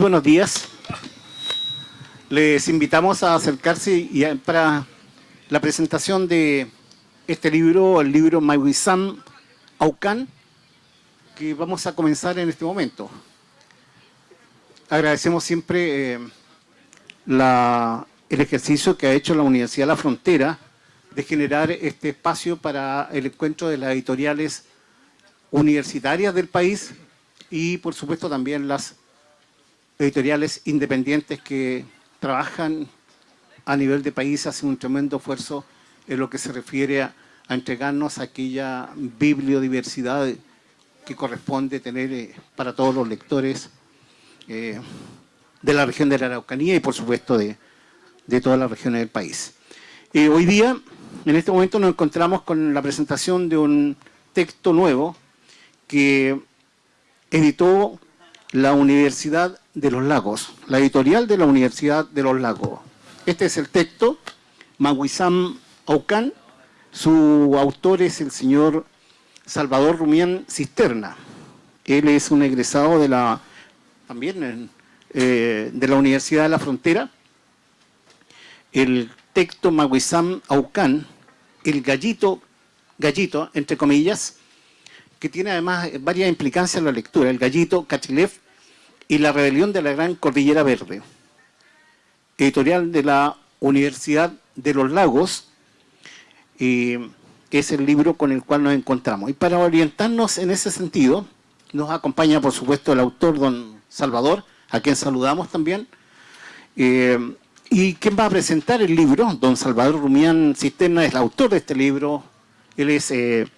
Buenos días. Les invitamos a acercarse y para la presentación de este libro, el libro Wisam Aucan, que vamos a comenzar en este momento. Agradecemos siempre eh, el ejercicio que ha hecho la Universidad la Frontera de generar este espacio para el encuentro de las editoriales universitarias del país y por supuesto también las editoriales independientes que trabajan a nivel de país, hacen un tremendo esfuerzo en lo que se refiere a, entregarnos aquella bibliodiversidad que corresponde tener eh, para todos los lectores eh, de la región de la Araucanía y por supuesto de, todas las regiones del país. Eh, hoy día, en este momento nos encontramos con la presentación de un texto nuevo que editó la Universidad de los Lagos, la editorial de la Universidad de los Lagos. Este es el texto, Maguizam Aucan, su autor es el señor Salvador Rumián Cisterna. Él es un egresado de la, también eh, de la Universidad de la Frontera. El texto Maguizam Aucan, el gallito, gallito, entre comillas, que tiene además varias implicancias en la lectura, el gallito Cachilev y la rebelión de la Gran Cordillera Verde, editorial de la Universidad de los Lagos, que es el libro con el cual nos encontramos. Y para orientarnos en ese sentido, nos acompaña por supuesto el autor, don Salvador, a quien saludamos también, eh, y quien va a presentar el libro, don Salvador Rumián Cisterna es el autor de este libro, él es... Eh,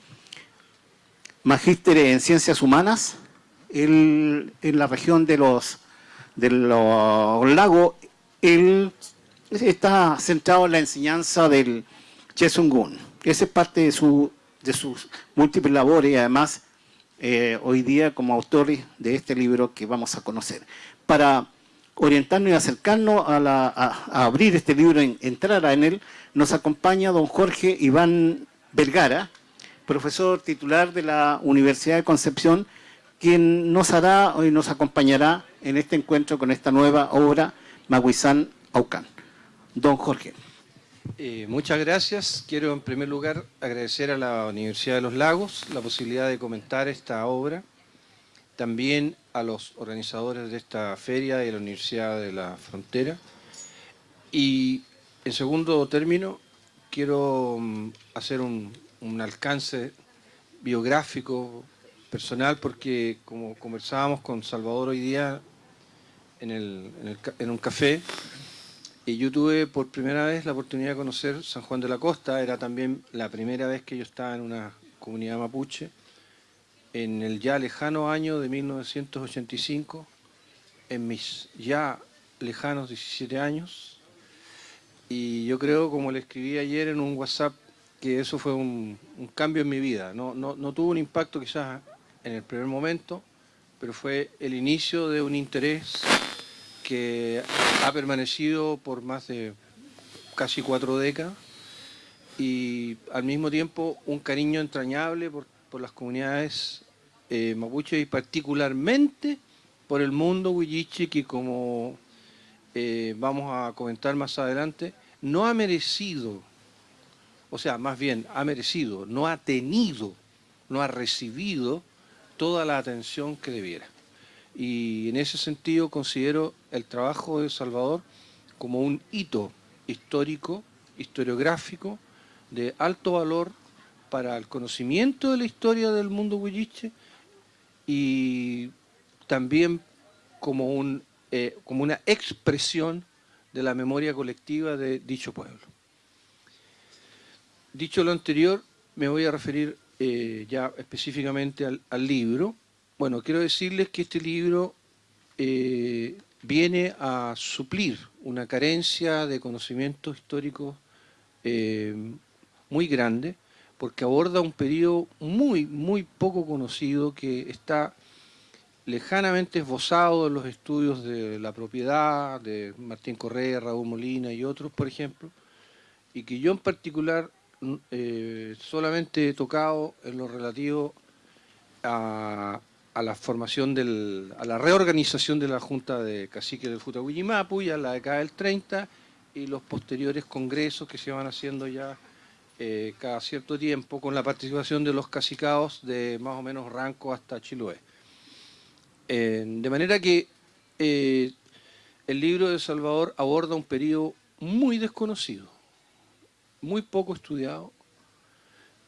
magíster en Ciencias Humanas, en la región de los, de los lagos, él está centrado en la enseñanza del Chesungun. Esa es parte de, su, de sus múltiples labores además eh, hoy día como autor de este libro que vamos a conocer. Para orientarnos y acercarnos a, a abrir este libro, entrar en él, nos acompaña don Jorge Iván Vergara, profesor titular de la Universidad de Concepción, quien nos hará y nos acompañará en este encuentro con esta nueva obra, Maguizán Aucán. Don Jorge. Eh, muchas gracias. Quiero en primer lugar agradecer a la Universidad de los Lagos la posibilidad de comentar esta obra, también a los organizadores de esta feria de la Universidad de la Frontera. Y en segundo término, quiero mm, hacer un, un alcance biográfico, personal, porque como conversábamos con Salvador hoy día en, un café, y yo tuve por primera vez la oportunidad de conocer San Juan de la Costa, era también la primera vez que yo estaba en una comunidad mapuche, en el ya lejano año de 1985, en mis ya lejanos 17 años, y yo creo, como le escribí ayer en un WhatsApp que eso fue un, cambio en mi vida. No, no, tuvo un impacto quizás en el primer momento, pero fue el inicio de un interés que ha permanecido por más de casi cuatro décadas y al mismo tiempo un cariño entrañable por, las comunidades eh, mapuche y particularmente por el mundo huilliche que como eh, vamos a comentar más adelante, no ha merecido o sea, más bien ha merecido, no ha tenido, no ha recibido toda la atención que debiera. Y en ese sentido considero el trabajo de Salvador como un hito histórico, historiográfico, de alto valor para el conocimiento de la historia del mundo huilliche y también como, un, eh, como una expresión de la memoria colectiva de dicho pueblo. Dicho lo anterior, me voy a referir eh, ya específicamente al, libro. Bueno, quiero decirles que este libro eh, viene a suplir una carencia de conocimiento histórico eh, muy grande, porque aborda un periodo muy, muy poco conocido que está lejanamente esbozado en los estudios de la propiedad, de Martín Correa, Raúl Molina y otros, por ejemplo, y que yo en particular eh, solamente he tocado en lo relativo a a la formación del, a la reorganización de la Junta de Caciques del Futahuillimapu, ya la década del 30, y los posteriores congresos que se van haciendo ya eh, cada cierto tiempo con la participación de los cacicados de más o menos Ranco hasta Chiloé. Eh, de manera que el libro de Salvador aborda un periodo muy desconocido, muy poco estudiado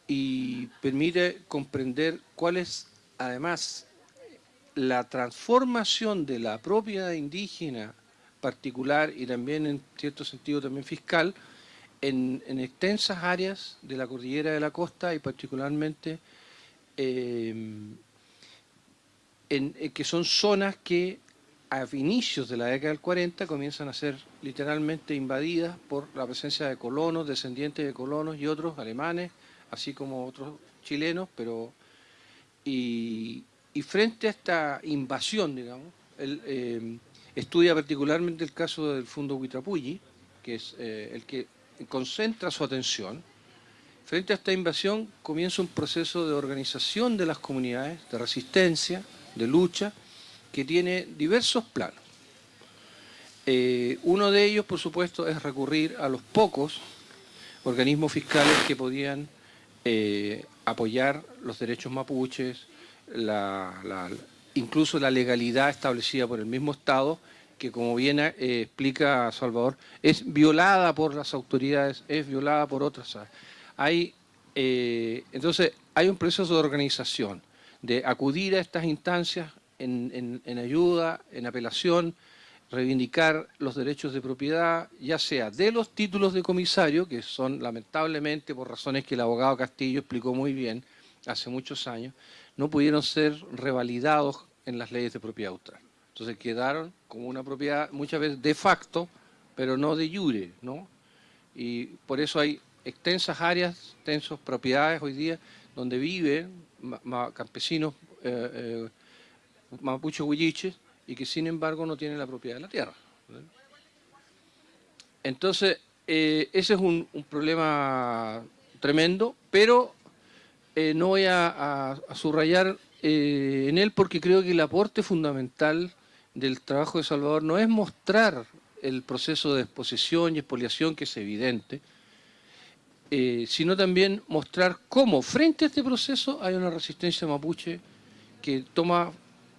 y permite comprender cuál es además la transformación de la propiedad indígena particular y también en cierto sentido también fiscal en, extensas áreas de la cordillera de la costa y particularmente em, en, que son zonas que a inicios de la década del 40 comienzan a ser literalmente invadidas por la presencia de colonos, descendientes de colonos y otros alemanes, así como otros chilenos, pero y, frente a esta invasión, digamos, él em, estudia particularmente el caso del Fundo Huitrapulli, que es eh, el que concentra su atención. Frente a esta invasión comienza un proceso de organización de las comunidades, de resistencia, de lucha, que tiene diversos planos. Eh, uno de ellos, por supuesto, es recurrir a los pocos organismos fiscales que podían eh, apoyar los derechos mapuches, incluso la legalidad establecida por el mismo Estado, que como bien eh, explica Salvador, es violada por las autoridades, es violada por otras. Hay, entonces, hay un proceso de organización, de acudir a estas instancias en, ayuda, en apelación, reivindicar los derechos de propiedad, ya sea de los títulos de comisario, que son lamentablemente por razones que el abogado Castillo explicó muy bien hace muchos años, no pudieron ser revalidados en las leyes de propiedad austral. Entonces quedaron como una propiedad muchas veces de facto, pero no de jure, ¿no? Y por eso hay extensas áreas, extensas propiedades hoy día donde viven campesinos eh, eh, mapuches huilliches y que sin embargo no tienen la propiedad de la tierra. Entonces, eh, ese es un, problema tremendo, pero eh, no voy a, subrayar eh, en él porque creo que el aporte fundamental del trabajo de Salvador no es mostrar el proceso de exposición y expoliación que es evidente, sino también mostrar cómo frente a este proceso hay una resistencia mapuche que toma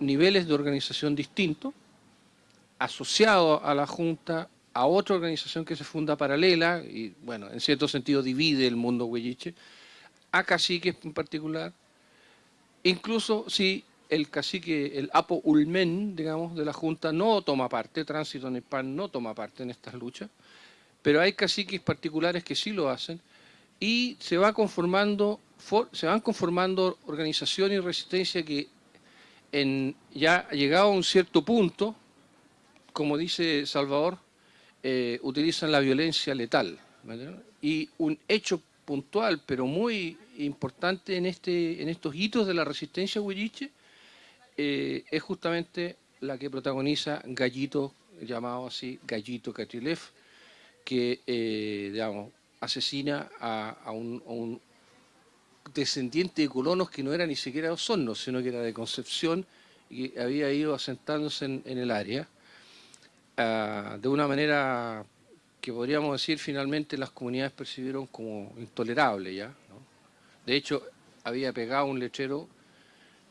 niveles de organización distintos, asociado a la Junta, a otra organización que se funda paralela, y bueno, en cierto sentido divide el mundo huelliche, a caciques en particular, incluso si el cacique, el Apo Ulmen, digamos, de la Junta no toma parte, Tránsito PAN no toma parte en estas luchas, pero hay caciques particulares que sí lo hacen, y se, va conformando, se van conformando organizaciones y resistencia que en, ya llegado a un cierto punto, como dice Salvador, eh, utilizan la violencia letal. Y un hecho puntual, pero muy importante en, este, en estos hitos de la resistencia huilliche, eh, es justamente la que protagoniza Gallito, llamado así Gallito Catrilev, que eh, digamos, asesina a, un, descendiente de colonos que no era ni siquiera de Osorno, sino que era de Concepción y había ido asentándose en, el área ah, de una manera que podríamos decir finalmente las comunidades percibieron como intolerable ya. De hecho, había pegado un lechero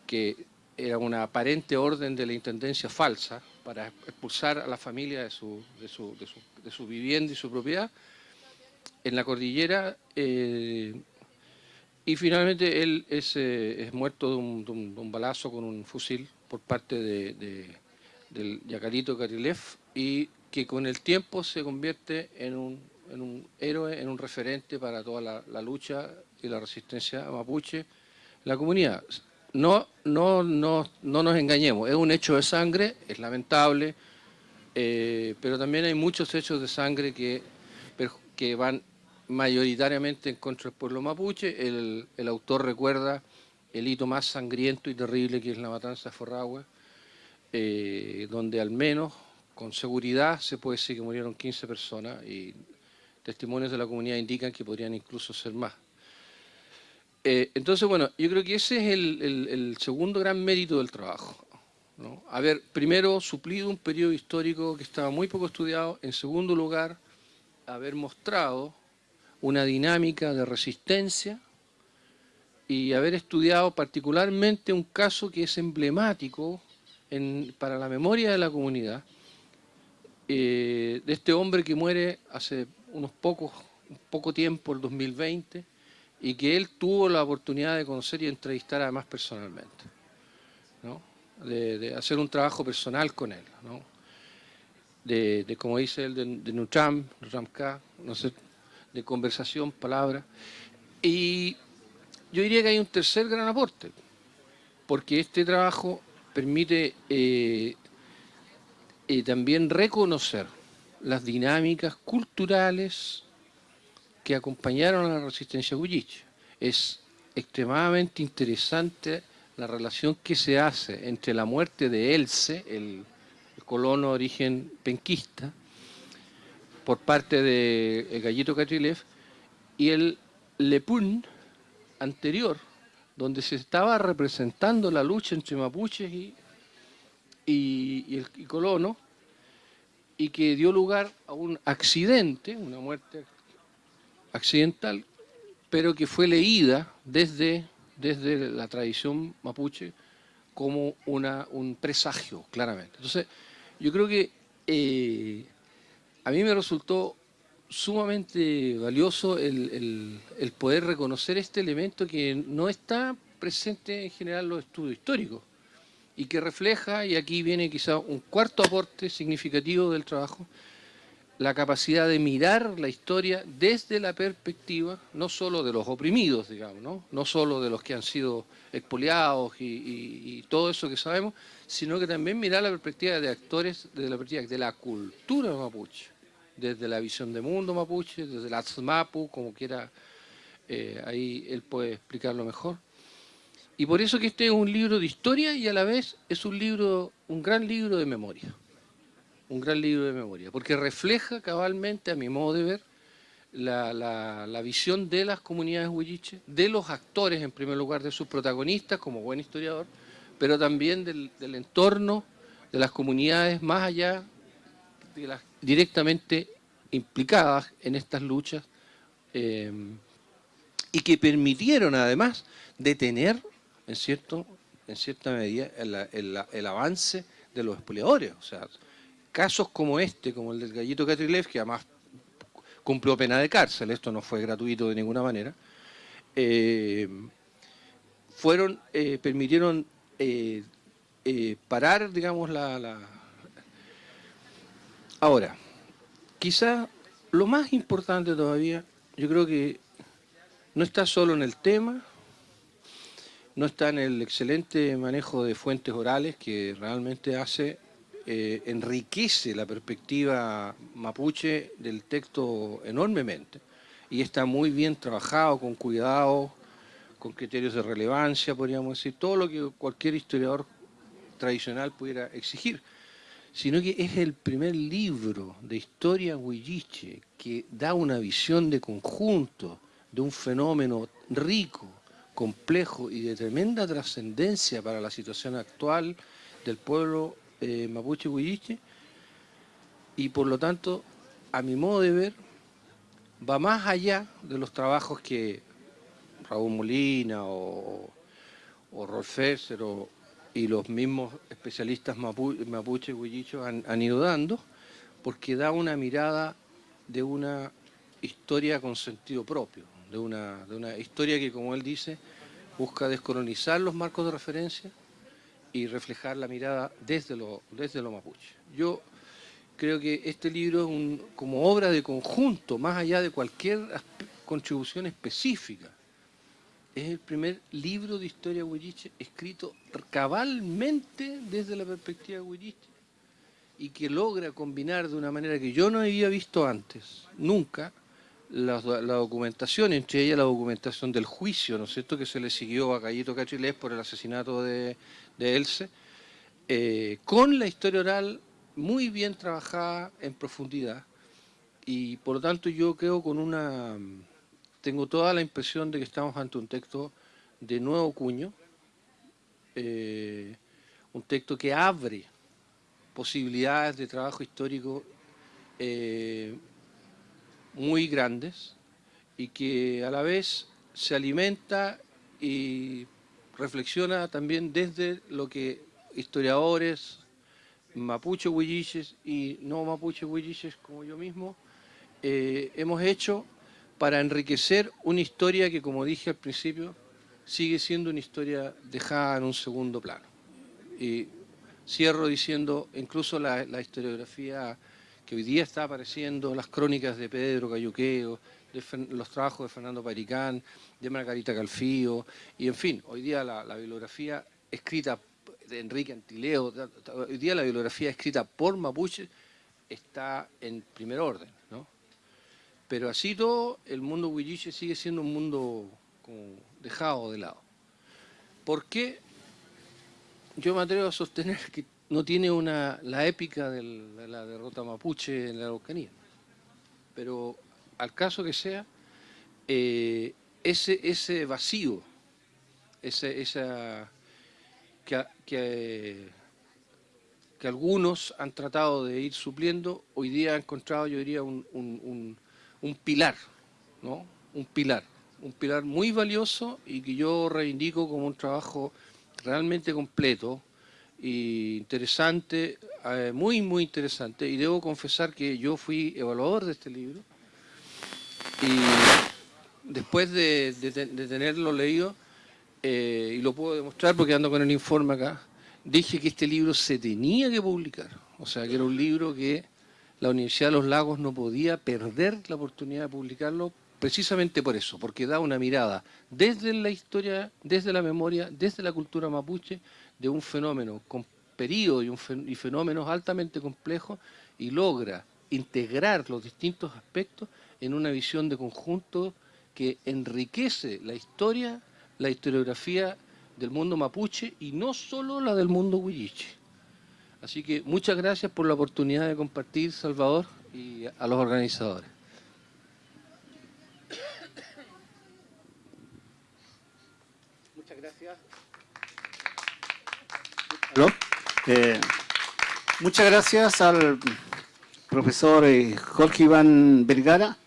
que era una aparente orden de la intendencia falsa para expulsar a la familia de su, de su, de su, vivienda y su propiedad. En la cordillera eh, y finalmente él es, eh, muerto de un, balazo con un fusil por parte de, del Yacarito Karilev y que con el tiempo se convierte en un, héroe, en un referente para toda la, lucha y la resistencia mapuche, la comunidad. No, no, no, no nos engañemos, es un hecho de sangre, es lamentable, eh, pero también hay muchos hechos de sangre que, que van mayoritariamente en contra del pueblo mapuche. El, autor recuerda el hito más sangriento y terrible que es la matanza de Forragüe, eh, donde al menos con seguridad se puede decir que murieron 15 personas y testimonios de la comunidad indican que podrían incluso ser más. Eh, entonces, bueno, yo creo que ese es el, segundo gran mérito del trabajo. Haber, primero, suplido un periodo histórico que estaba muy poco estudiado. En segundo lugar, haber mostrado una dinámica de resistencia y haber estudiado particularmente un caso que es emblemático para la memoria de la comunidad, eh, de este hombre que muere hace unos pocos, poco tiempo, el 2020, y que él tuvo la oportunidad de conocer y entrevistar además personalmente, de, hacer un trabajo personal con él, de, como dice él, de, de Nutram, Nutram no sé, de conversación, palabra, y yo diría que hay un tercer gran aporte, porque este trabajo permite eh, eh, también reconocer las dinámicas culturales que acompañaron a la resistencia huilliche. Es extremadamente interesante la relación que se hace entre la muerte de Else, el, colono de origen penquista, por parte de Gallito Catrilev, y el Lepun anterior, donde se estaba representando la lucha entre mapuches y, y, el colono, y que dio lugar a un accidente, una muerte accidental, pero que fue leída desde, desde la tradición mapuche como una, un presagio, claramente. Entonces, yo creo que eh, a mí me resultó sumamente valioso el, poder reconocer este elemento que no está presente en general en los estudios históricos y que refleja, y aquí viene quizá un cuarto aporte significativo del trabajo, la capacidad de mirar la historia desde la perspectiva no solo de los oprimidos, digamos, no, no solo de los que han sido expoliados y, todo eso que sabemos, sino que también mirar la perspectiva de actores de la perspectiva de la cultura mapuche desde la visión de mundo mapuche, desde la Atzmapu, como quiera, eh, ahí él puede explicarlo mejor. Y por eso que este es un libro de historia y a la vez es un libro, un gran libro de memoria. Un gran libro de memoria, porque refleja cabalmente, a mi modo de ver, la, visión de las comunidades huilliches, de los actores, en primer lugar, de sus protagonistas, como buen historiador, pero también del, del entorno de las comunidades más allá de las directamente implicadas en estas luchas eh, y que permitieron además detener en, cierto, en cierta medida el, avance de los expoliadores. O sea, casos como este, como el del Gallito Catrilev, que además cumplió pena de cárcel, esto no fue gratuito de ninguna manera, eh, fueron, eh, permitieron parar, digamos, la Ahora, quizá lo más importante todavía, yo creo que no está solo en el tema, no está en el excelente manejo de fuentes orales que realmente hace, eh, enriquece la perspectiva mapuche del texto enormemente. Y está muy bien trabajado, con cuidado, con criterios de relevancia, podríamos decir, todo lo que cualquier historiador tradicional pudiera exigir sino que es el primer libro de historia huilliche que da una visión de conjunto de un fenómeno rico, complejo y de tremenda trascendencia para la situación actual del pueblo eh, mapuche huilliche. Y por lo tanto, a mi modo de ver, va más allá de los trabajos que Raúl Molina o, o Rolf o, y los mismos especialistas mapuche huillichos han, han ido dando, porque da una mirada de una historia con sentido propio, de una, historia que, como él dice, busca descolonizar los marcos de referencia y reflejar la mirada desde lo, desde lo mapuche. Yo creo que este libro es un, como obra de conjunto, más allá de cualquier contribución específica, es el primer libro de historia huilliche escrito cabalmente desde la perspectiva huilliche y que logra combinar de una manera que yo no había visto antes, nunca, la, documentación, entre ellas la documentación del juicio, ¿no es cierto?, que se le siguió a Gallito Cachilés por el asesinato de, de Else, eh, con la historia oral muy bien trabajada en profundidad y por lo tanto yo creo con una tengo toda la impresión de que estamos ante un texto de nuevo cuño, eh, un texto que abre posibilidades de trabajo histórico eh, muy grandes y que a la vez se alimenta y reflexiona también desde lo que historiadores, mapuche huilliches y no mapuche huilliches como yo mismo, eh, hemos hecho para enriquecer una historia que, como dije al principio, sigue siendo una historia dejada en un segundo plano. Y cierro diciendo, incluso la, historiografía que hoy día está apareciendo, las crónicas de Pedro Cayuqueo, los trabajos de Fernando Paricán, de Margarita Calfío, y en fin, hoy día la, la bibliografía escrita de Enrique Antileo, hoy día la bibliografía escrita por Mapuche está en primer orden. Pero así todo, el mundo huilliche sigue siendo un mundo dejado de lado. ¿Por qué? Yo me atrevo a sostener que no tiene una, la épica de la derrota mapuche en la Araucanía. Pero al caso que sea, eh, ese, ese vacío, ese, esa que, que, algunos han tratado de ir supliendo, hoy día ha encontrado, yo diría, un, pilar, ¿no? Un pilar, un pilar muy valioso y que yo reivindico como un trabajo realmente completo e interesante, eh, muy, muy interesante. Y debo confesar que yo fui evaluador de este libro y después de tenerlo leído, eh, y lo puedo demostrar porque ando con el informe acá, dije que este libro se tenía que publicar. O sea, que era un libro que la Universidad de los Lagos no podía perder la oportunidad de publicarlo precisamente por eso, porque da una mirada desde la historia, desde la memoria, desde la cultura mapuche, de un fenómeno con periodo y, y fenómenos altamente complejos y logra integrar los distintos aspectos en una visión de conjunto que enriquece la historia la historiografía del mundo mapuche y no solo la del mundo huilliche. Así que muchas gracias por la oportunidad de compartir, Salvador, y a los organizadores. Muchas gracias. Eh, muchas gracias al profesor eh, Jorge Iván Vergara,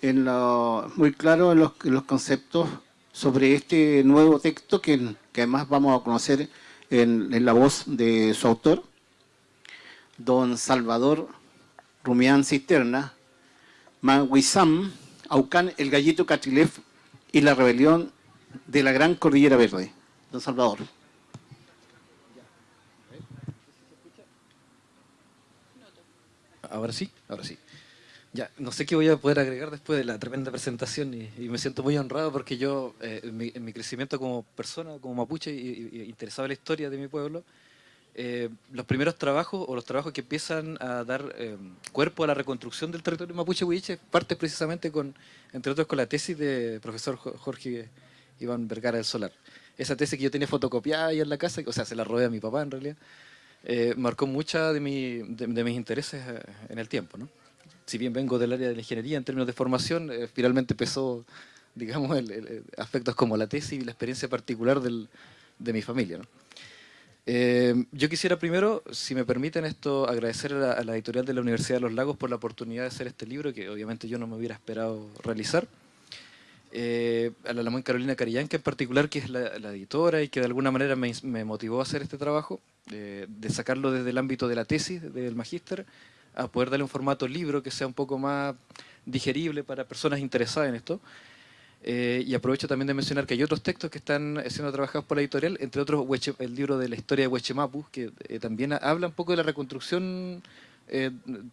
en lo, muy claro en los conceptos sobre este nuevo texto que, además vamos a conocer en, la voz de su autor, don Salvador Rumián Cisterna, Manguizam, Aucán, el gallito Catrilef y la rebelión de la Gran Cordillera Verde. Don Salvador. Ahora sí, ahora sí. Ya, no sé qué voy a poder agregar después de la tremenda presentación y, me siento muy honrado porque yo, eh, en, mi, crecimiento como persona, como mapuche y, interesado en la historia de mi pueblo, eh, los primeros trabajos o los trabajos que empiezan a dar eh, cuerpo a la reconstrucción del territorio mapuche huiche parte precisamente con, entre otros, con la tesis de profesor Jorge Iván Vergara del Solar. Esa tesis que yo tenía fotocopiada ahí en la casa, o sea, se la robé a mi papá en realidad, marcó mucha de, mi, de mis intereses en el tiempo, ¿no? si bien vengo del área de la ingeniería en términos de formación, eh, finalmente pesó, digamos, aspectos como la tesis y la experiencia particular de mi familia. Eh, yo quisiera primero, si me permiten esto, agradecer a la, editorial de la Universidad de los Lagos por la oportunidad de hacer este libro, que obviamente yo no me hubiera esperado realizar. Eh, a la Lamón Carolina Carillanca en particular, que es la, editora y que de alguna manera me, motivó a hacer este trabajo, de sacarlo desde el ámbito de la tesis, del magíster, a poder darle un formato libro que sea un poco más digerible para personas interesadas en esto. Eh, y aprovecho también de mencionar que hay otros textos que están siendo trabajados por la editorial, entre otros el libro de la historia de Huechemapu, que eh, también habla un poco de la reconstrucción eh,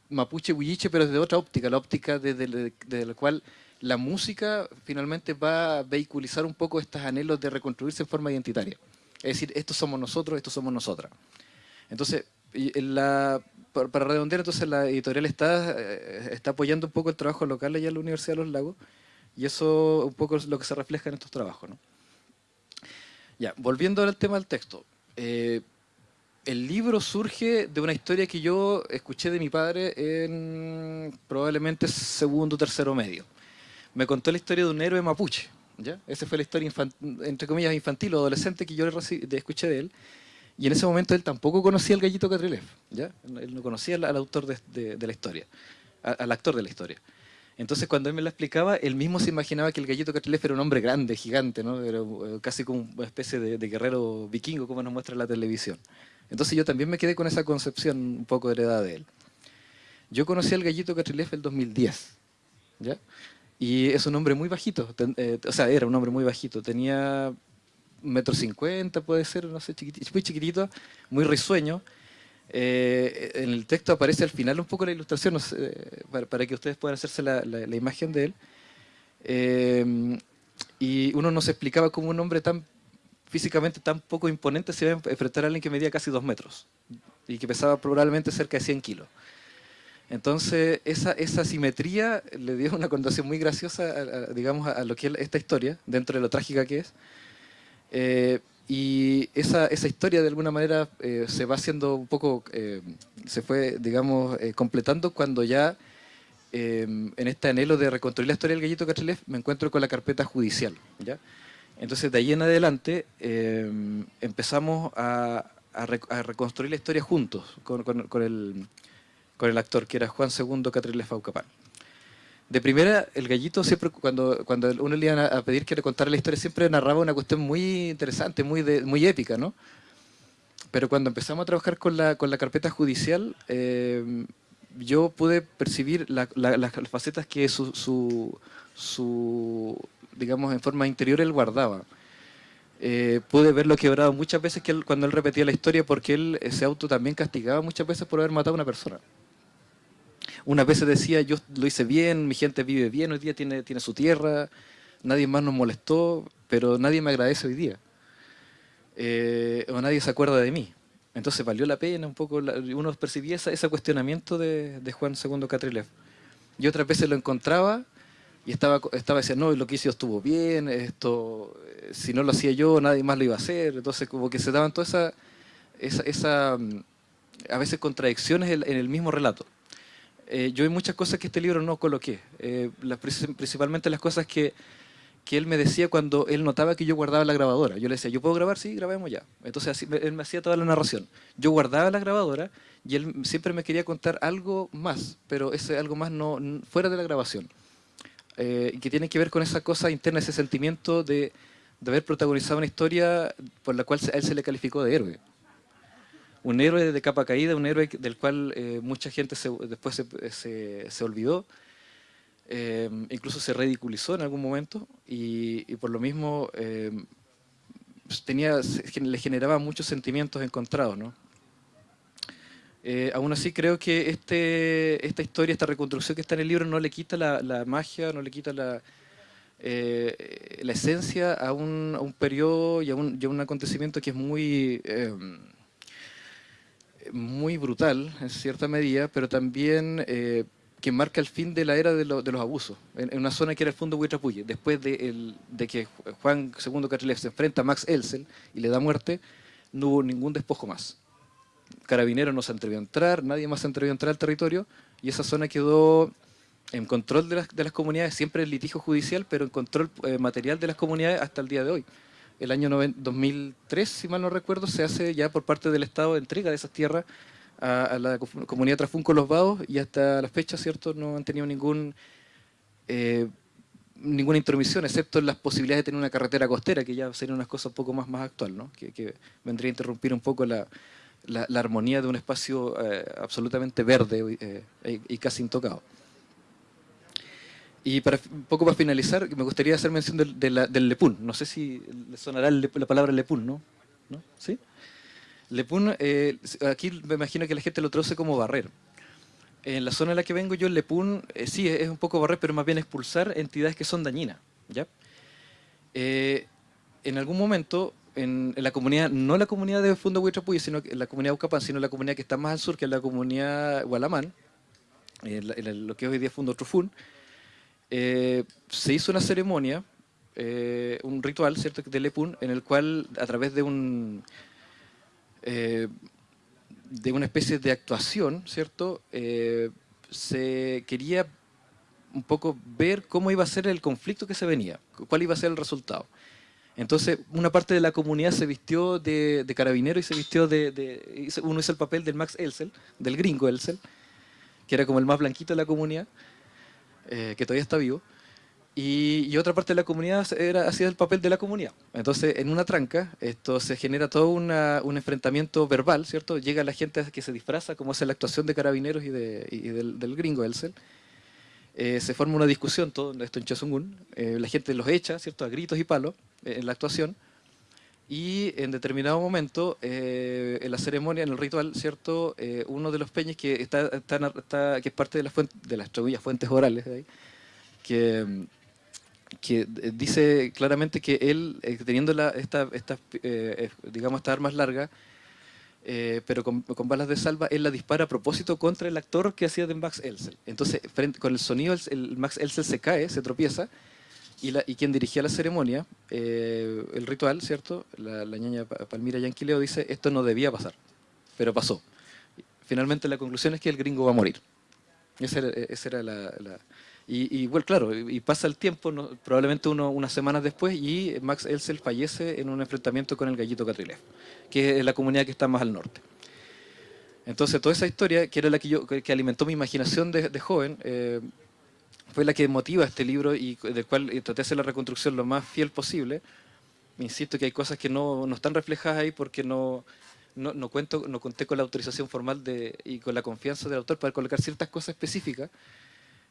mapuche-huilliche, pero desde otra óptica, la óptica desde, la cual la música finalmente va a vehiculizar un poco estos anhelos de reconstruirse en forma identitaria. Es decir, estos somos nosotros, estos somos nosotras. Entonces, la, para, redondear, entonces la editorial está, eh, está apoyando un poco el trabajo local allá en la Universidad de los Lagos y eso un poco es lo que se refleja en estos trabajos. ¿no? Ya, volviendo al tema del texto. Eh, el libro surge de una historia que yo escuché de mi padre en probablemente segundo o tercero medio. me contó la historia de un héroe mapuche. ¿ya? Esa fue la historia, entre comillas, infantil o adolescente que yo le escuché de él. Y en ese momento él tampoco conocía al gallito Catrilev, ¿ya? Él no conocía al, autor de, la historia, al actor de la historia. Entonces cuando él me la explicaba, él mismo se imaginaba que el gallito Catrilev era un hombre grande, gigante, ¿no? Era eh, casi como una especie de, guerrero vikingo, como nos muestra la televisión. Entonces yo también me quedé con esa concepción un poco heredada de él. Yo conocí al gallito Catrilev el 2010, ¿ya? Y es un hombre muy bajito, eh, o sea, era un hombre muy bajito, tenía metro cincuenta puede ser, no sé, muy chiquitito, muy risueño. Eh, en el texto aparece al final un poco la ilustración, para, que ustedes puedan hacerse la, imagen de él. Eh, y uno no se explicaba cómo un hombre tan físicamente tan poco imponente se iba a enfrentar a alguien que medía casi dos metros y que pesaba probablemente cerca de 100 kilos. Entonces, esa, esa simetría le dio una connotación muy graciosa, digamos, a que es esta historia, dentro de lo trágica que es. Eh, y esa, esa, historia de alguna manera eh, se va haciendo un poco, eh, se fue, digamos, completando cuando ya en este anhelo de reconstruir la historia del gallito Catrilev me encuentro con la carpeta judicial. ¿ya? Entonces de ahí en adelante empezamos a, reconstruir la historia juntos con, el, con el actor que era Juan II Catrilev Faucapán de primera, el gallito siempre, cuando, cuando uno le iba a pedir que le contara la historia, siempre narraba una cuestión muy interesante, muy, muy épica, ¿no? Pero cuando empezamos a trabajar con la, con la carpeta judicial, eh, yo pude percibir las facetas que su, su, digamos, en forma interior él guardaba. Eh, pude verlo quebrado muchas veces que cuando él repetía la historia porque él se auto también castigaba muchas veces por haber matado a una persona. Unas veces decía, yo lo hice bien, mi gente vive bien, hoy día tiene, tiene su tierra, nadie más nos molestó, pero nadie me agradece hoy día. Eh, o nadie se acuerda de mí. Entonces valió la pena un poco, uno percibía ese cuestionamiento de, Juan II Catrilev. Y otras veces lo encontraba y estaba, estaba diciendo, no, lo que hice estuvo bien, esto, eh, si no lo hacía yo, nadie más lo iba a hacer. Entonces como que se daban todas esa, esa, esa, mm, a veces contradicciones en el mismo relato. Eh, yo hay muchas cosas que este libro no coloqué, eh, principalmente las cosas que, que, él me decía cuando él notaba que yo guardaba la grabadora. Yo le decía, ¿yo puedo grabar? Sí, grabemos ya. Entonces así, él me hacía toda la narración. Yo guardaba la grabadora y él siempre me quería contar algo más, pero ese algo más no fuera de la grabación. Eh, que tiene que ver con esa cosa interna, ese sentimiento de, de haber protagonizado una historia por la cual a él se le calificó de héroe un héroe de capa caída, un héroe del cual eh, mucha gente después se, olvidó, eh, incluso se ridiculizó en algún momento y, por lo mismo eh, tenía, le generaba muchos sentimientos encontrados. ¿no? aún así creo que este, esta historia, esta reconstrucción que está en el libro no le quita la, magia, no le quita la, la esencia a un, a un periodo y a un, y a un acontecimiento que es muy muy brutal en cierta medida, pero también eh, que marca el fin de la era de, los abusos, en, una zona que era el fondo Huitrapuye. Después de, que Juan II Catrilev se enfrenta a Max Elsel y le da muerte, no hubo ningún despojo más. Carabineros no se atrevió a entrar, nadie más se atrevió a entrar al territorio y esa zona quedó en control de las, comunidades, siempre en litigio judicial, pero en control eh, material de las comunidades hasta el día de hoy el año 2003, si mal no recuerdo, se hace ya por parte del Estado entrega de esas tierras a, la comunidad Trafunco Los Vados y hasta la fecha, ¿cierto?, no han tenido ningún eh, ninguna intromisión, excepto en las posibilidades de tener una carretera costera, que ya sería una cosa un poco más, más actual, ¿no? que, vendría a interrumpir un poco la, armonía de un espacio eh, absolutamente verde eh, y casi intocado. Y para, un poco para finalizar, me gustaría hacer mención del Lepún. No sé si le sonará la palabra Lepún, ¿no? ¿No? ¿Sí? Lepún, eh, aquí me imagino que la gente lo traduce como barrer. En la zona en la que vengo yo, el Lepún, eh, sí, es un poco barrer, pero más bien expulsar entidades que son dañinas. ¿ya? Eh, en algún momento, en, la comunidad, no la comunidad de Fundo Huitrapuy, sino la comunidad Ucapán, sino la comunidad que está más al sur, que es la comunidad Gualamán, lo que hoy día es Fundo Trufún, eh, se hizo una ceremonia, eh, un ritual ¿cierto? de Lepun, en el cual a través de eh, de una especie de actuación, ¿cierto? se quería un poco ver cómo iba a ser el conflicto que se venía, cuál iba a ser el resultado. Entonces, una parte de la comunidad se vistió de, carabinero y se vistió de, Uno hizo el papel del Max Elsel, del gringo Elsel, que era como el más blanquito de la comunidad, eh, que todavía está vivo. Y, otra parte de la comunidad era, hacía el papel de la comunidad. Entonces, en una tranca, esto se genera todo un enfrentamiento verbal, ¿cierto? Llega la gente que se disfraza, como hace la actuación de carabineros y, del, del, gringo Elsel. Eh, se forma una discusión, todo esto en Chosungun, eh, la gente los echa, ¿cierto?, a gritos y palos eh, en la actuación, y en determinado momento, en la ceremonia, en el ritual, ¿cierto?, uno de los peñes que, está, que es parte de, la fuente, de las fuentes orales, que, que dice claramente que él, teniendo la, esta, digamos, estas armas largas, eh, pero con, balas de salva, él la dispara a propósito contra el actor que hacía de Max Elsel. Entonces, frente, con el sonido, el, Max Elsel se cae, se tropieza, y, la, y quien dirigía la ceremonia, eh, el ritual, ¿cierto? La, la ñaña Palmira Yanquileo dice, esto no debía pasar, pero pasó. Finalmente la conclusión es que el gringo va a morir. Esa era, esa era la, y, bueno, claro, y pasa el tiempo, probablemente uno, unas semanas después, y Max Elsel fallece en un enfrentamiento con el gallito Catrilev, que es la comunidad que está más al norte. Entonces, toda esa historia, que era la que, yo, que alimentó mi imaginación de, joven, eh, fue la que motiva este libro y del cual traté de hacer la reconstrucción lo más fiel posible. Insisto que hay cosas que no, no están reflejadas ahí porque no, no, no, cuento, no conté con la autorización formal de, y con la confianza del autor para colocar ciertas cosas específicas,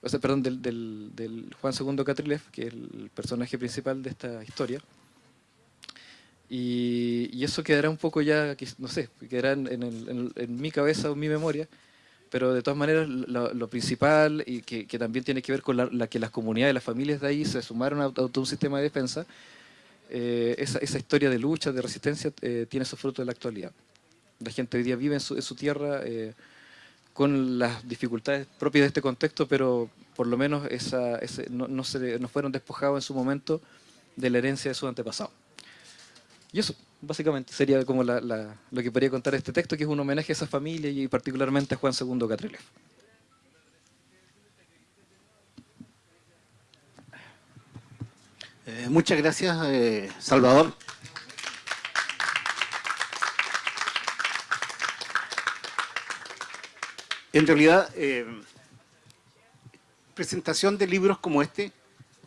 o sea, perdón, del, del, Juan II Catrilev, que es el personaje principal de esta historia. Y, eso quedará un poco ya, no sé, quedará en, en, mi cabeza o en mi memoria, pero de todas maneras lo, principal y que, también tiene que ver con la, que las comunidades, las familias de ahí se sumaron a, todo un sistema de defensa, eh, esa, historia de lucha, de resistencia, eh, tiene esos frutos de la actualidad. La gente hoy día vive en su, en su tierra, eh, con las dificultades propias de este contexto, pero por lo menos esa, no, se, no fueron despojados en su momento de la herencia de su antepasado. Y eso, básicamente, sería como lo que podría contar este texto, que es un homenaje a esa familia y particularmente a Juan II Catrilev. Eh, muchas gracias, eh, Salvador. En realidad, eh, presentación de libros como este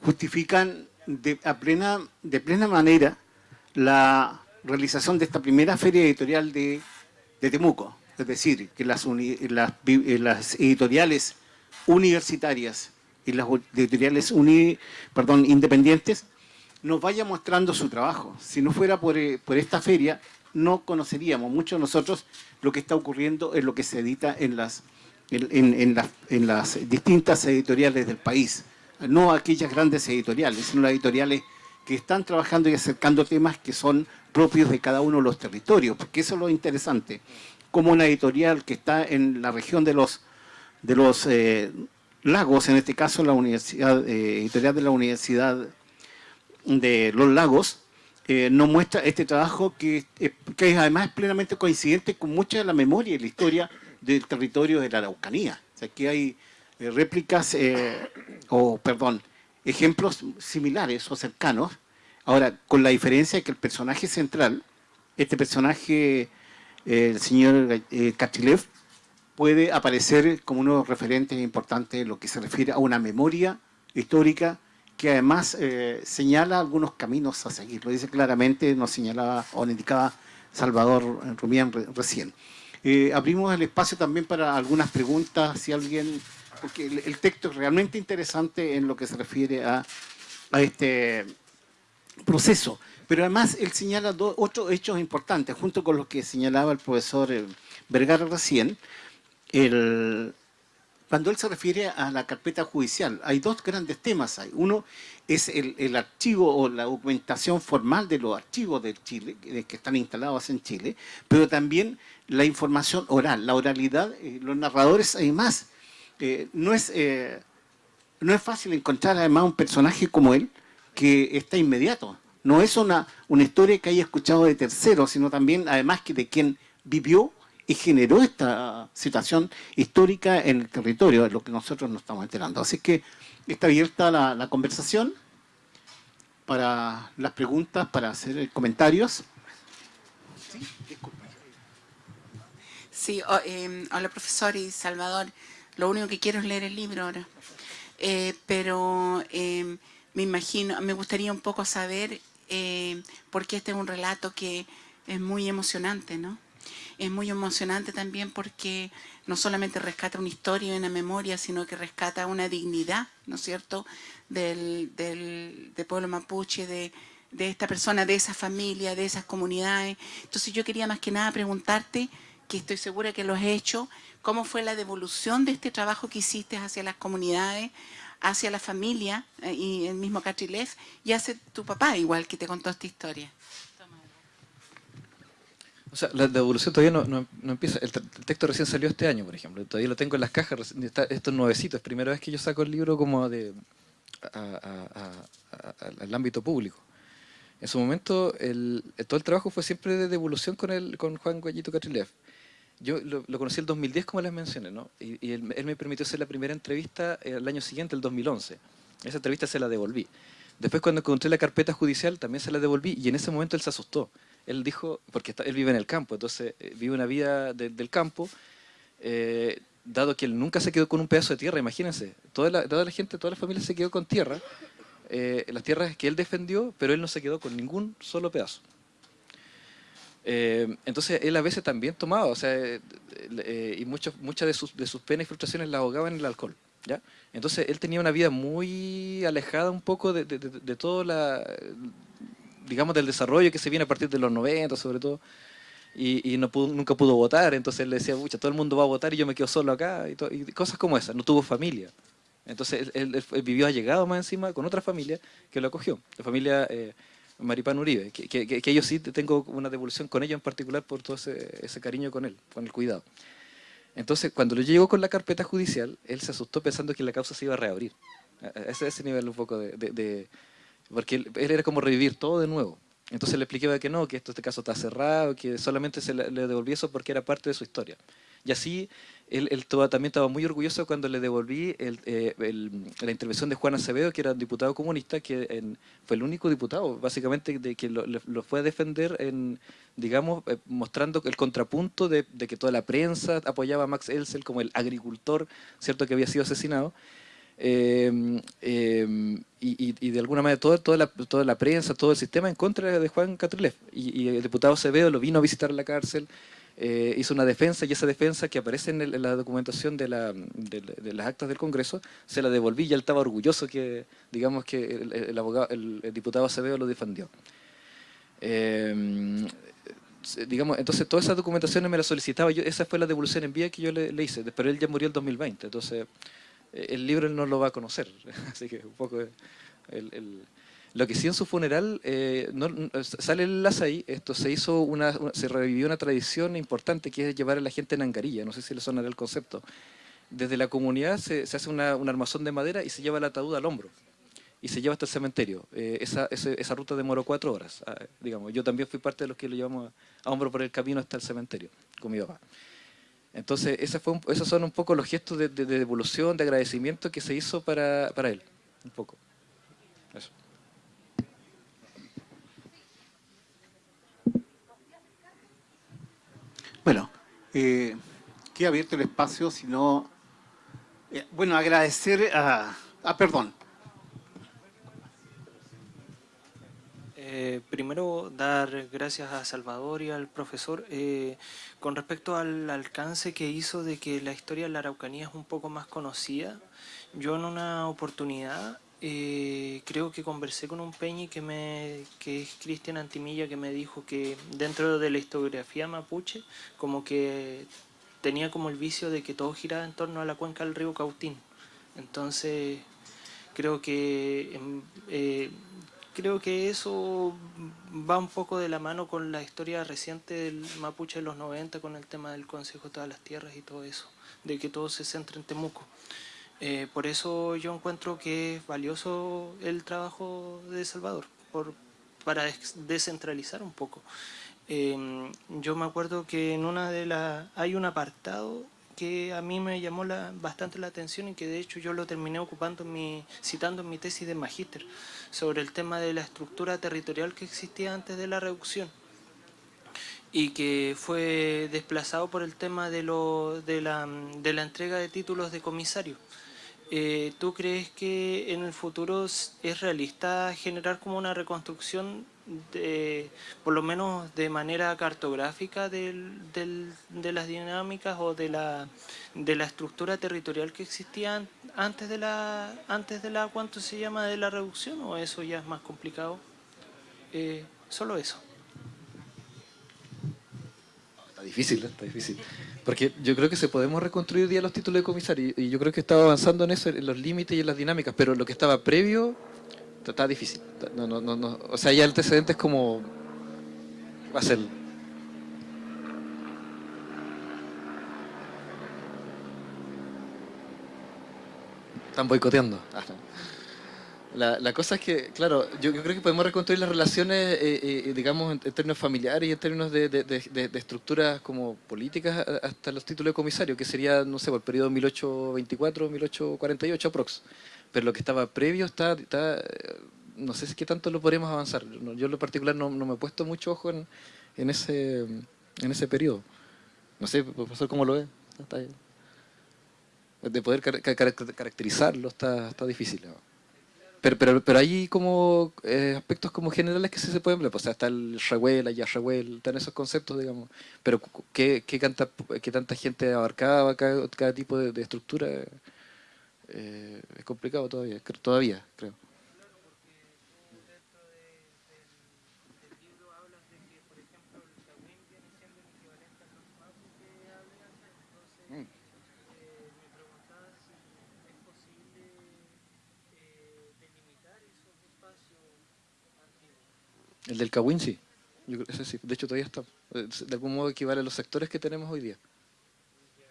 justifican de, plena, de plena manera la realización de esta primera feria editorial de, Temuco. Es decir, que las, eh, las, editoriales universitarias y las editoriales perdón, independientes nos vayan mostrando su trabajo. Si no fuera por, eh, por esta feria, no conoceríamos muchos de nosotros lo que está ocurriendo en lo que se edita en las, en, las, distintas editoriales del país. No aquellas grandes editoriales, sino las editoriales que están trabajando y acercando temas que son propios de cada uno de los territorios, porque eso es lo interesante. Como una editorial que está en la región de los, de los eh, lagos, en este caso la universidad, eh, editorial de la Universidad de los Lagos, eh, nos muestra este trabajo que, que además es plenamente coincidente con mucha de la memoria y la historia del territorio de la Araucanía. O sea, aquí hay eh, réplicas, o perdón, ejemplos similares o cercanos, ahora con la diferencia de que el personaje central, este personaje, el señor Kachilev, puede aparecer como uno de los referentes importantes en lo que se refiere a una memoria histórica que además eh, señala algunos caminos a seguir. Lo dice claramente, nos señalaba o nos indicaba Salvador Rumián recién. Eh, abrimos el espacio también para algunas preguntas, si alguien, porque el, texto es realmente interesante en lo que se refiere a, este proceso. Pero además él señala dos, otros hechos importantes, junto con lo que señalaba el profesor eh, Vergara recién, el, cuando él se refiere a la carpeta judicial, hay dos grandes temas. Hay. Uno es el, archivo o la documentación formal de los archivos de Chile, que están instalados en Chile, pero también la información oral, la oralidad, eh, los narradores, además, eh, no, es, eh, no es fácil encontrar además un personaje como él que está inmediato. No es una, una historia que haya escuchado de terceros, sino también, además, que de quien vivió y generó esta situación histórica en el territorio, es lo que nosotros nos estamos enterando. Así que está abierta la, conversación para las preguntas, para hacer comentarios. Sí, em, hola profesor y Salvador. Lo único que quiero es leer el libro ahora. Eh, pero em, me imagino, me gustaría un poco saber eh, porque este es un relato que es muy emocionante, ¿no? Es muy emocionante también porque no solamente rescata una historia y una memoria, sino que rescata una dignidad, ¿no es cierto?, del, del, pueblo mapuche, de, de esta persona, de esa familia, de esas comunidades. Entonces yo quería más que nada preguntarte, que estoy segura que lo has hecho, ¿cómo fue la devolución de este trabajo que hiciste hacia las comunidades, hacia la familia eh, y el mismo Catrilef y hacia tu papá, igual que te contó esta historia. O sea, la devolución todavía no, empieza. El, texto recién salió este año, por ejemplo. Todavía lo tengo en las cajas. Está, esto es nuevecito. Es primera vez que yo saco el libro como de al ámbito público. En su momento, el, todo el trabajo fue siempre de devolución con, el, con Juan Guayito Catrilef yo lo, conocí el 2010, como les mencioné, ¿no? Y, él, me permitió hacer la primera entrevista el año siguiente, el 2011. Esa entrevista se la devolví. Después cuando encontré la carpeta judicial también se la devolví y en ese momento él se asustó. Él dijo, porque él vive en el campo, entonces eh, vive una vida del campo, eh, dado que él nunca se quedó con un pedazo de tierra, imagínense, toda la, gente, toda la familia se quedó con tierra, eh, las tierras que él defendió, pero él no se quedó con ningún solo pedazo. Eh, entonces él a veces también tomaba, o sea, eh, eh, y muchas de sus, de sus penas y frustraciones las ahogaba en el alcohol. ¿ya? Entonces él tenía una vida muy alejada un poco de, de, todo la, digamos, del desarrollo que se viene a partir de los 90 sobre todo. Y, no nunca pudo votar, entonces él le decía, todo el mundo va a votar y yo me quedo solo acá, y, cosas como esas, no tuvo familia. Entonces él, vivió allegado más encima con otra familia que lo acogió, la familia Maripán Uribe, que, que, yo sí tengo una devolución con ellos en particular por todo ese, cariño con él, con el cuidado. Entonces, cuando lo llegó con la carpeta judicial, él se asustó pensando que la causa se iba a reabrir. Ese, ese nivel un poco de... porque él, era como revivir todo de nuevo. Entonces le expliqué que no, que esto, este caso está cerrado, que solamente se le, le eso porque era parte de su historia. Y así él, también estaba muy orgulloso cuando le devolví eh, la intervención de Juan Acevedo, que era un diputado comunista, que fue el único diputado, básicamente, de que lo, fue a defender, en, digamos, eh, mostrando el contrapunto de, que toda la prensa apoyaba a Max Elsel como el agricultor, cierto que había sido asesinado. Em, em, y, de alguna manera toda, toda, la, toda la prensa, todo el sistema en contra de Juan Catrilef. Y, el diputado Acevedo lo vino a visitar la cárcel, eh, hizo una defensa y esa defensa que aparece en, la documentación de, las actas del Congreso, se la devolví y él estaba orgulloso que, digamos, que el, abogado, el, diputado Acevedo lo defendió. Eh, digamos, entonces todas esas documentaciones me las solicitaba, yo, esa fue la devolución en vía que yo le, hice, pero él ya murió en 2020, entonces eh, el libro él no lo va a conocer, así que un poco el lo que sí en su funeral, eh, no, sale el enlace ahí, esto se hizo una, se revivió una tradición importante que es llevar a la gente en angarilla, no sé si le sonará el concepto. Desde la comunidad se, hace una, un armazón de madera y se lleva el ataúd al hombro y se lleva hasta el cementerio. Eh, esa, esa, ruta demoró cuatro horas, ah, digamos. Yo también fui parte de los que lo llevamos a, hombro por el camino hasta el cementerio con mi papá. Entonces, esos son un poco los gestos de, de, devolución, de agradecimiento que se hizo para, para él, un poco. Eso. Bueno, eh, queda abierto el espacio, si no... Eh, bueno, agradecer a... Ah, perdón. Eh, primero, dar gracias a Salvador y al profesor eh, con respecto al alcance que hizo de que la historia de la Araucanía es un poco más conocida. Yo en una oportunidad eh, creo que conversé con un peñi que, me, que es Cristian Antimilla que me dijo que dentro de la historiografía mapuche como que tenía como el vicio de que todo giraba en torno a la cuenca del río Cautín. Entonces creo que, em, eh, creo que eso va un poco de la mano con la historia reciente del mapuche de los 90 con el tema del Consejo de todas las Tierras y todo eso, de que todo se centra en Temuco. Eh, por eso yo encuentro que es valioso el trabajo de Salvador, por, para descentralizar un poco. Em, yo me acuerdo que en una de las... hay un apartado que a mí me llamó bastante la atención y que de hecho yo lo terminé ocupando mi, citando en mi tesis de magíster sobre el tema de la estructura territorial que existía antes de la reducción y que fue desplazado por el tema de, lo, de, la, de la entrega de títulos de comisario. Eh, ¿Tú crees que en el futuro es realista generar como una reconstrucción, de, por lo menos de manera cartográfica, del, de las dinámicas o de la, de la estructura territorial que existía antes de la, antes de la, ¿cuánto se llama?, de la reducción, o eso ya es más complicado? Eh, solo eso. Está difícil, está difícil. Porque yo creo que se podemos reconstruir día los títulos de comisario y yo creo que estaba avanzando en eso, en los límites y en las dinámicas, pero lo que estaba previo está difícil. No, no, no, O sea, ya el antecedente es como... va a ser... Están boicoteando. Ah, la, cosa es que, claro, yo, creo que podemos reconstruir las relaciones, eh, eh, digamos, en, términos familiares y en términos de, estructuras como políticas hasta los títulos de comisario, que sería, no sé, por el periodo 1824-1848 aprox. Pero lo que estaba previo está, está, no sé si qué tanto lo podremos avanzar. Yo en lo particular no, me he puesto mucho ojo en, ese, en ese periodo. No sé, profesor, ¿cómo lo ve? De poder caracterizarlo está, está difícil. Pero, pero, pero hay como eh, aspectos como generales que sí se pueden ver, pues, o sea, está el Rewell, allá Rewell, están esos conceptos, digamos. Pero ¿qué, qué, canta, qué tanta gente abarcaba cada, cada tipo de, estructura? Eh, es complicado todavía, todavía creo. El del Kawin sí. De hecho todavía está. De algún modo equivale a los sectores que tenemos hoy día.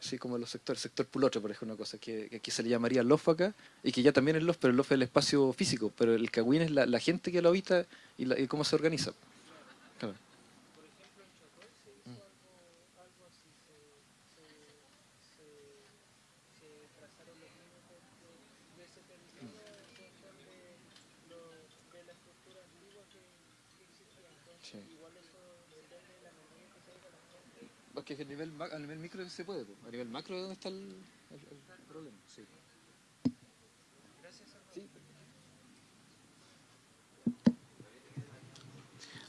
Sí, como los sectores. Sector Pulotre, por ejemplo, una cosa que, aquí se le llamaría LOF acá, y que ya también es LOF, pero el LOF es el espacio físico, pero el Kawin es la, gente que lo habita y, cómo se organiza. Que a nivel, a nivel micro se puede, a nivel macro es donde está el, problema. Sí.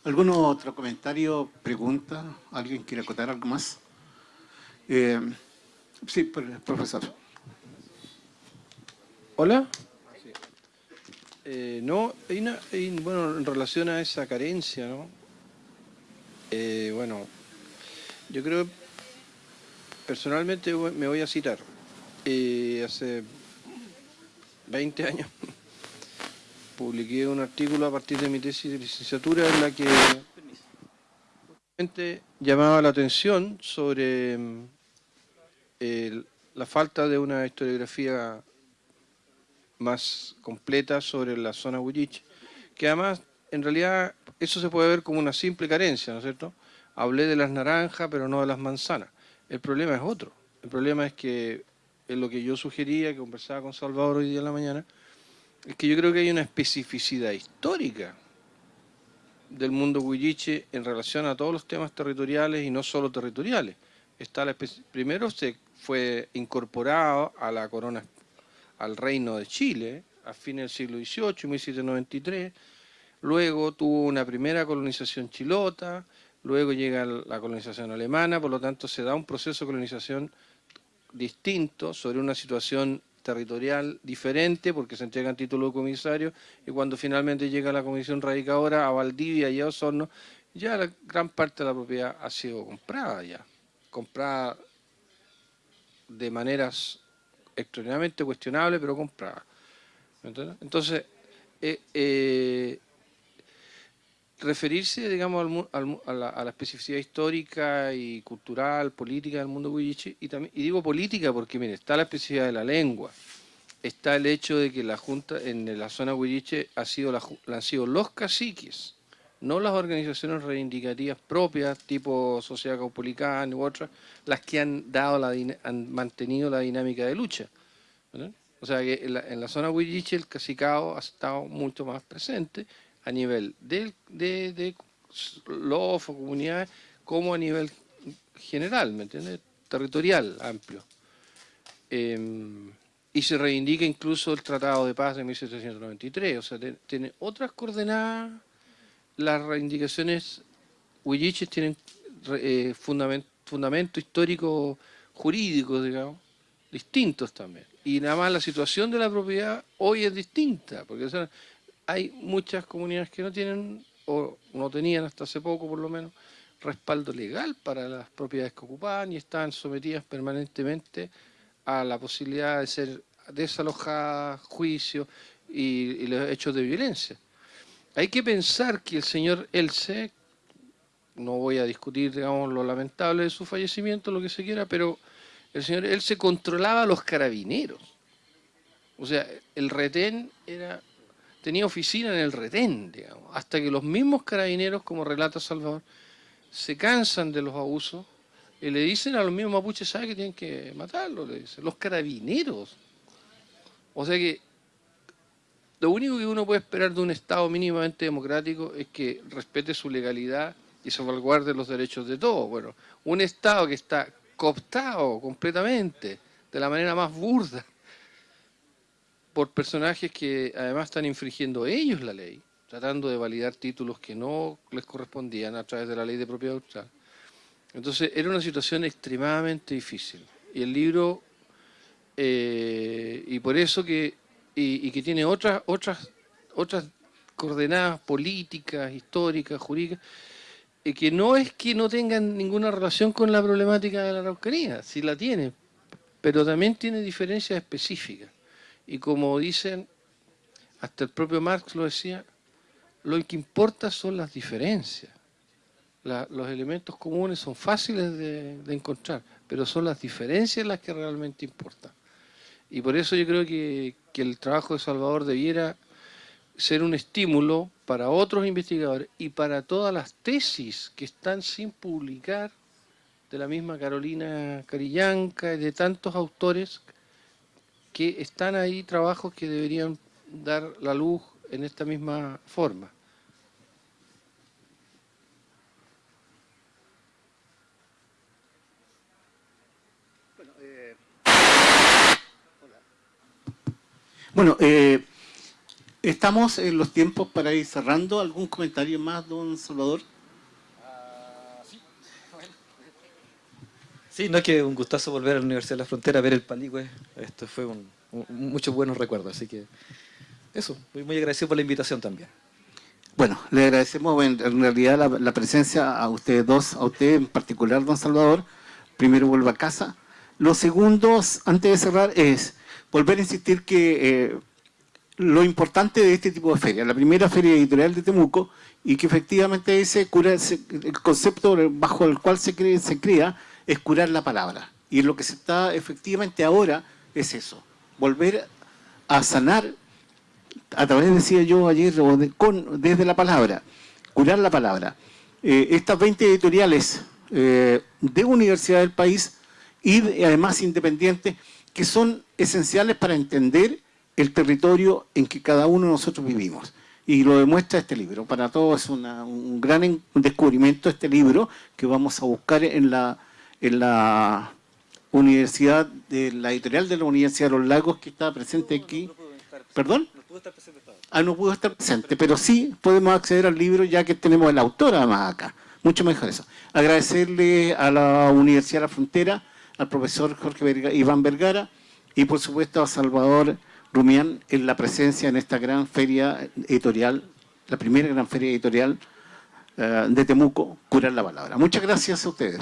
¿Algún otro comentario, pregunta? ¿Alguien quiere acotar algo más? Eh, sí, profesor. Hola. Eh, no, bueno, en relación a esa carencia, ¿no? Eh, bueno, yo creo, personalmente me voy a citar. Eh, hace 20 años publiqué un artículo a partir de mi tesis de licenciatura en la que llamaba la atención sobre mm, la falta de una historiografía más completa sobre la zona Huilliche, que además en realidad eso se puede ver como una simple carencia, ¿no es cierto?, hablé de las naranjas, pero no de las manzanas. El problema es otro. El problema es que, es lo que yo sugería, que conversaba con Salvador hoy día en la mañana, es que yo creo que hay una especificidad histórica del mundo huilliche en relación a todos los temas territoriales y no solo territoriales. Está la primero se fue incorporado a la corona, al reino de Chile a fines del siglo XVIII, 1793, luego tuvo una primera colonización chilota, luego llega la colonización alemana, por lo tanto se da un proceso de colonización distinto sobre una situación territorial diferente porque se entregan títulos de comisario y cuando finalmente llega la comisión radicadora a Valdivia y a Osorno, ya la gran parte de la propiedad ha sido comprada ya, comprada de maneras extraordinariamente cuestionables, pero comprada. Entonces, eh, eh, referirse, digamos, a, la, especificidad histórica y cultural, política del mundo huilliche, y, también, y digo política porque, mire, está la especificidad de la lengua, está el hecho de que la Junta en la zona huilliche ha sido han sido los caciques, no las organizaciones reivindicativas propias, tipo Sociedad Caupolicana u otras, las que han, dado la, han mantenido la dinámica de lucha. O sea que en la, en la zona Huilliche el cacicao ha estado mucho más presente a nivel de, de, de o comunidades, como a nivel general, ¿me entiendes? Territorial, amplio. Em, y se reivindica incluso el Tratado de Paz de 1793, o sea, tiene otras coordenadas, las reivindicaciones huilliches tienen eh, fundamento, fundamento histórico jurídico, digamos, distintos también. Y nada más la situación de la propiedad hoy es distinta, porque hay muchas comunidades que no tienen, o no tenían hasta hace poco por lo menos, respaldo legal para las propiedades que ocupaban y están sometidas permanentemente a la posibilidad de ser desalojadas, juicios y, los hechos de violencia. Hay que pensar que el señor Else, no voy a discutir digamos, lo lamentable de su fallecimiento, lo que se quiera, pero el señor Else controlaba a los carabineros. O sea, el retén era, tenía oficina en el retén, digamos, hasta que los mismos carabineros, como relata Salvador, se cansan de los abusos y le dicen a los mismos mapuches, ¿sabe que tienen que matarlo? Le dicen, los carabineros. O sea que lo único que uno puede esperar de un Estado mínimamente democrático es que respete su legalidad y salvaguarde los derechos de todos. Bueno, un Estado que está cooptado completamente, de la manera más burda, por personajes que además están infringiendo ellos la ley, tratando de validar títulos que no les correspondían a través de la ley de propiedad austral. Entonces era una situación extremadamente difícil. Y el libro, eh, y por eso que, y, que tiene otras, otras, otras coordenadas políticas, históricas, jurídicas, y que no es que no tengan ninguna relación con la problemática de la Araucanía, sí la tiene, pero también tiene diferencias específicas. Y como dicen, hasta el propio Marx lo decía, lo que importa son las diferencias los elementos comunes son fáciles de, encontrar, pero son las diferencias las que realmente importan. Y por eso yo creo que, que el trabajo de Salvador debiera ser un estímulo para otros investigadores y para todas las tesis que están sin publicar de la misma Carolina Carillanca y de tantos autores que están ahí trabajos que deberían dar la luz en esta misma forma. Bueno, eh, estamos en los tiempos para ir cerrando. ¿Algún comentario más, don Salvador? Sí. no es que un gustazo volver a la Universidad de la Frontera a ver el Paligüe. Esto fue un, muchos buenos recuerdos, así que eso, muy, muy agradecido por la invitación también. Bueno, le agradecemos en, realidad la, la, presencia a ustedes dos, a usted en particular, don Salvador. Primero vuelva a casa. Lo segundo, antes de cerrar, es volver a insistir que eh, lo importante de este tipo de ferias, la primera feria editorial de Temuco, y que efectivamente ese cura, el concepto bajo el cual se, se crea es curar la palabra. Y lo que se está efectivamente ahora es eso, volver a sanar a través, decía yo ayer, con, desde la palabra, curar la palabra. Eh, estas 20 editoriales eh, de universidad del país y además independientes que son esenciales para entender el territorio en que cada uno de nosotros vivimos. Y lo demuestra este libro. Para todos es un gran descubrimiento este libro que vamos a buscar en la, en la Universidad, de la editorial de la Universidad de los Lagos que está presente aquí. ¿Perdón? No pudo estar presente. Ah, no pudo estar presente, pero sí podemos acceder al libro ya que tenemos el autor además acá. Mucho mejor eso. Agradecerle a la Universidad de la Frontera, al profesor Jorge Iván Vergara y por supuesto a Salvador Rumián en la presencia en esta gran feria editorial, la primera gran feria editorial eh, de Temuco, Curar la Palabra. Muchas gracias a ustedes.